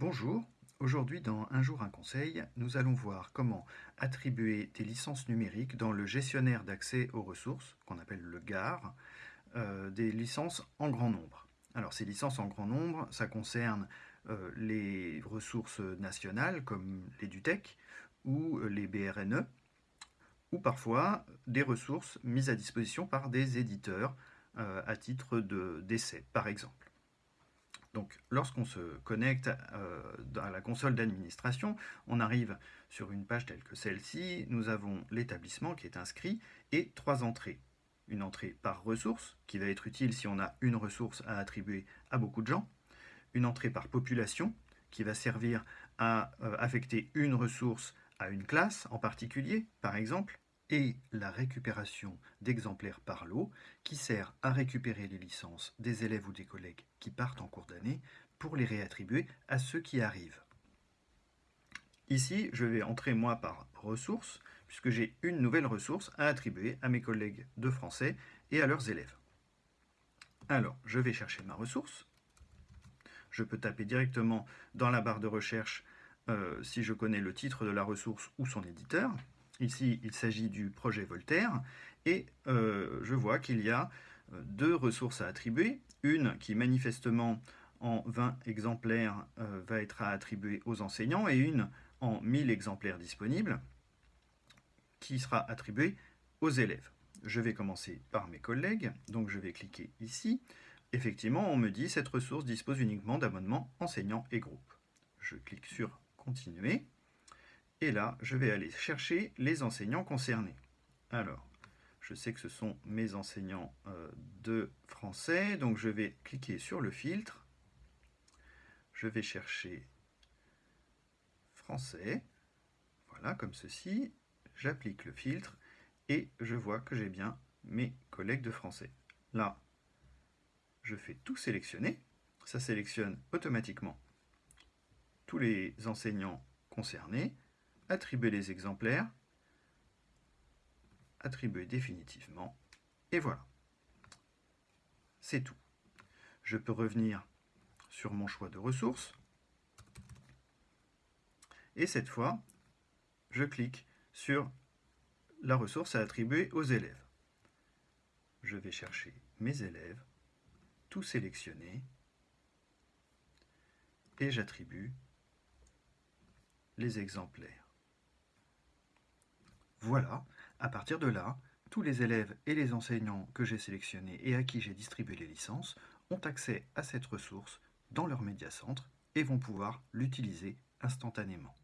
Bonjour, aujourd'hui dans Un jour un conseil, nous allons voir comment attribuer des licences numériques dans le gestionnaire d'accès aux ressources, qu'on appelle le GAR, euh, des licences en grand nombre. Alors ces licences en grand nombre, ça concerne euh, les ressources nationales comme l'EduTech ou les BRNE, ou parfois des ressources mises à disposition par des éditeurs euh, à titre d'essai, par exemple. Donc, lorsqu'on se connecte euh, à la console d'administration, on arrive sur une page telle que celle-ci. Nous avons l'établissement qui est inscrit et trois entrées. Une entrée par ressource, qui va être utile si on a une ressource à attribuer à beaucoup de gens. Une entrée par population, qui va servir à euh, affecter une ressource à une classe en particulier, par exemple et la récupération d'exemplaires par lot qui sert à récupérer les licences des élèves ou des collègues qui partent en cours d'année pour les réattribuer à ceux qui arrivent. Ici, je vais entrer moi par ressources, puisque j'ai une nouvelle ressource à attribuer à mes collègues de français et à leurs élèves. Alors, je vais chercher ma ressource. Je peux taper directement dans la barre de recherche euh, si je connais le titre de la ressource ou son éditeur. Ici, il s'agit du projet Voltaire, et euh, je vois qu'il y a euh, deux ressources à attribuer. Une qui manifestement en 20 exemplaires euh, va être à attribuer aux enseignants, et une en 1000 exemplaires disponibles qui sera attribuée aux élèves. Je vais commencer par mes collègues, donc je vais cliquer ici. Effectivement, on me dit cette ressource dispose uniquement d'abonnements enseignants et groupes. Je clique sur Continuer. Et là, je vais aller chercher les enseignants concernés. Alors, je sais que ce sont mes enseignants euh, de français, donc je vais cliquer sur le filtre. Je vais chercher français, voilà, comme ceci. J'applique le filtre et je vois que j'ai bien mes collègues de français. Là, je fais tout sélectionner. Ça sélectionne automatiquement tous les enseignants concernés attribuer les exemplaires, attribuer définitivement, et voilà. C'est tout. Je peux revenir sur mon choix de ressources, et cette fois, je clique sur la ressource à attribuer aux élèves. Je vais chercher mes élèves, tout sélectionner, et j'attribue les exemplaires. Voilà, à partir de là, tous les élèves et les enseignants que j'ai sélectionnés et à qui j'ai distribué les licences ont accès à cette ressource dans leur médiacentre et vont pouvoir l'utiliser instantanément.